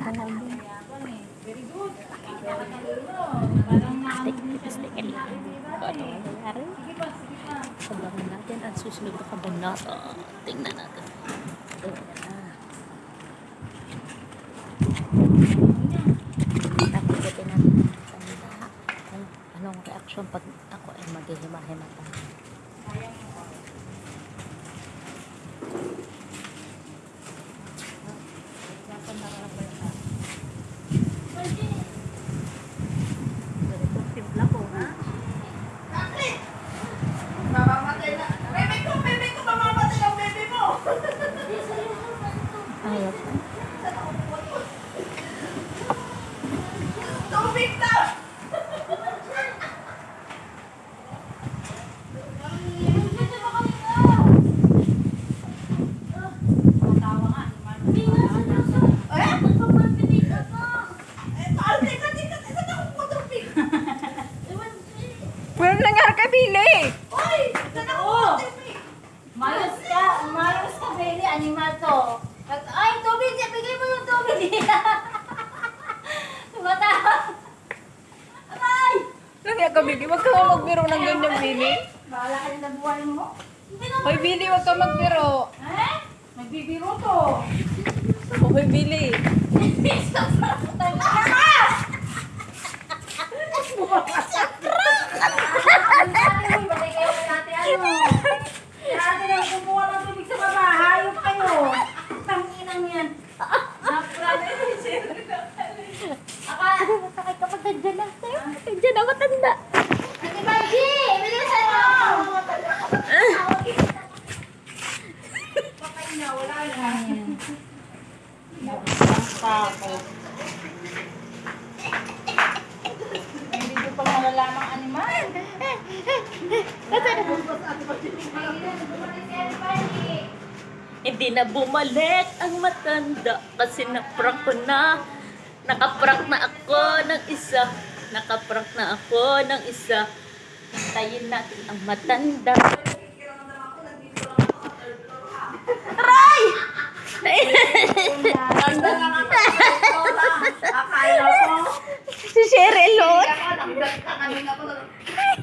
Sana lang. Very good. Plastic, plastic. Ano ang nangyari? Sabahin natin at susunod na kabunata. Tingnan natin. Ito na. Tapitin natin ang Anong reaksyon pag ako ay maghihima-himata? Sayang Ayos. Tubig na. Eh? Eh, taal, teka, teka, teka, teka, ako tubig. Walang nangyari kay Billy. Oy, teka, ako tubig. Mayos ka, mayos ka, baby, animal to. Ay, tubig, bigay mo yung tubig. Tumatawa. Aray! Nangyari ka, Billy. Huwag ka nga magbiro ng ganyan, Billy. Bahala ka na buhay mo. Hoy, Billy, huwag ka magbiro. Eh? Nagbibiro to. Hoy, Billy. Ang dami mo, Hindi ko pa malalamang animal. Hindi na bumalik ang matanda kasi naprank ko na. Nakaprank na ako ng isa. Nakaprank na ako ng isa. Hintayin natin ang matanda.